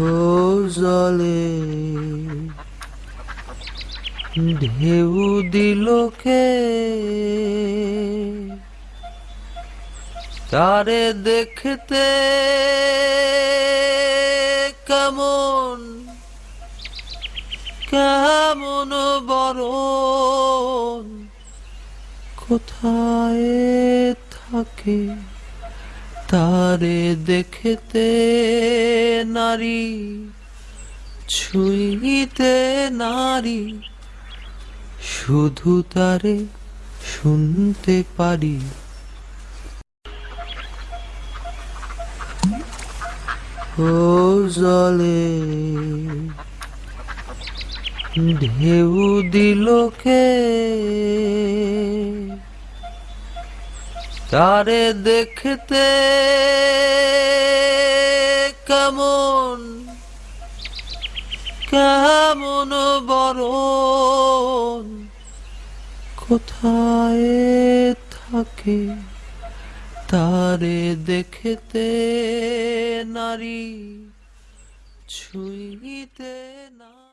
ও জলে। ঢেউ দিল কে? তারে দেখতে কেমন? কেমন বরণ? কোথায় থাকে? তারে দেখতে নারী ছুঁইতে নারী শুধু তারে শুনতে পারি। ও জলে ঢেউ দিল তারে দেখতে কেমন কেমন বরণ কোথায় থাকে তারে দেখতে নারী ছুঁইতে না